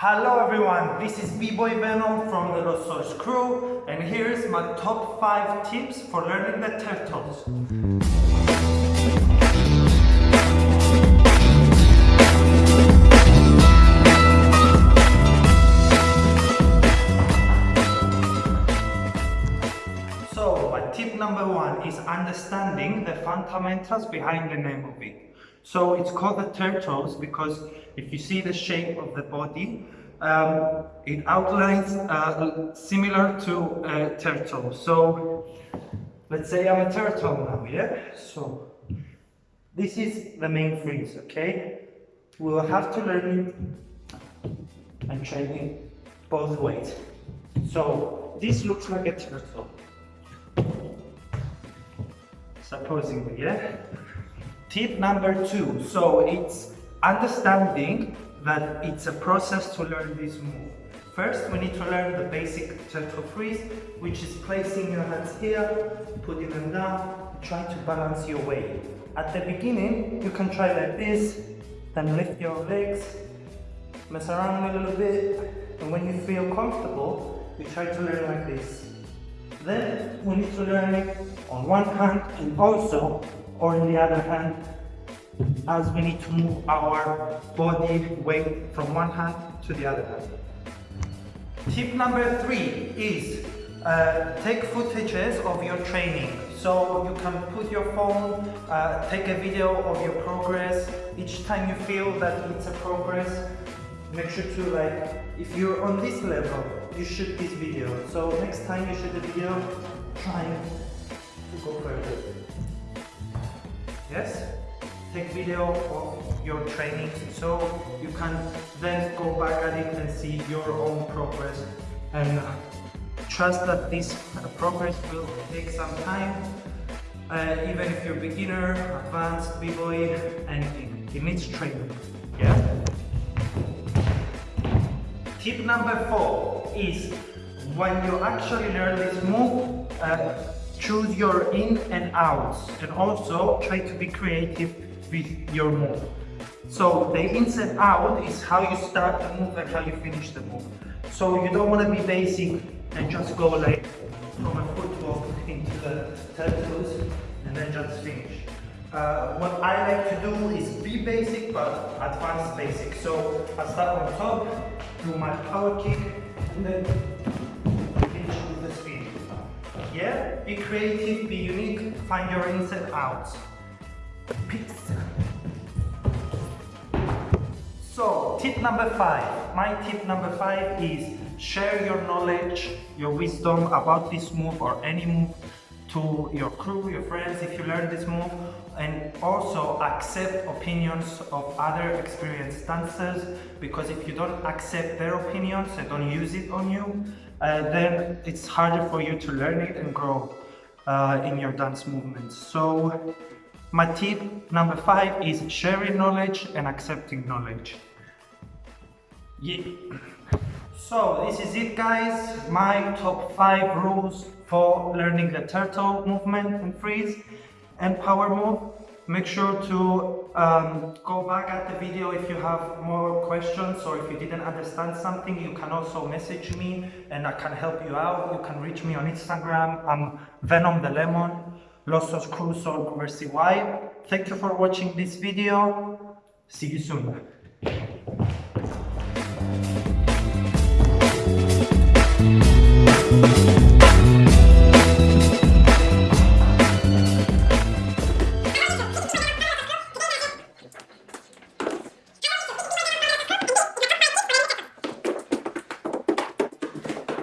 Hello everyone, this is B-Boy Venom from the Los Source crew and here's my top 5 tips for learning the turtles. So, my tip number one is understanding the fundamentals behind the name of it. So it's called the turtles because if you see the shape of the body, um, it outlines uh, similar to a turtle. So let's say I'm a turtle now, yeah? So this is the main freeze, okay? We will have to learn it and train it both ways. So this looks like a turtle. Supposingly, yeah? Tip number two, so it's understanding that it's a process to learn this move. First, we need to learn the basic turtle freeze, which is placing your hands here, putting them down, try to balance your weight. At the beginning, you can try like this, then lift your legs, mess around a little bit, and when you feel comfortable, you try to learn like this. Then we need to learn it on one hand and also or in the other hand as we need to move our body weight from one hand to the other hand. Tip number three is uh, take footages of your training. So you can put your phone, uh, take a video of your progress. Each time you feel that it's a progress, make sure to like, if you're on this level, you shoot this video. So next time you shoot a video, try to go further. Yes? Take video of your training so you can then go back at it and see your own progress and trust that this progress will take some time uh, even if you're beginner, advanced, b-boy, anything. It needs training. Yeah? Tip number four is when you actually learn this move, uh, choose your in and outs and also try to be creative with your move. So the ins and out is how you start the move and how you finish the move. So you don't want to be basic and just go like from a footwork into the turtles and then just finish. Uh, what I like to do is be basic but advanced basic. So I start on top, do my power kick and then Be creative, be unique, find your inside out. Peace. So, tip number five. My tip number five is share your knowledge, your wisdom about this move or any move to your crew, your friends if you learn this move and also accept opinions of other experienced dancers because if you don't accept their opinions and don't use it on you uh, then it's harder for you to learn it and grow uh, in your dance movements. So my tip number five is sharing knowledge and accepting knowledge. Yeah. So this is it guys, my top five rules for learning the turtle movement and freeze and power move. Make sure to um, go back at the video if you have more questions or if you didn't understand something, you can also message me and I can help you out. You can reach me on Instagram. I'm Venom the Lemon, Losos Cruz or Mercy CY. Thank you for watching this video. See you soon.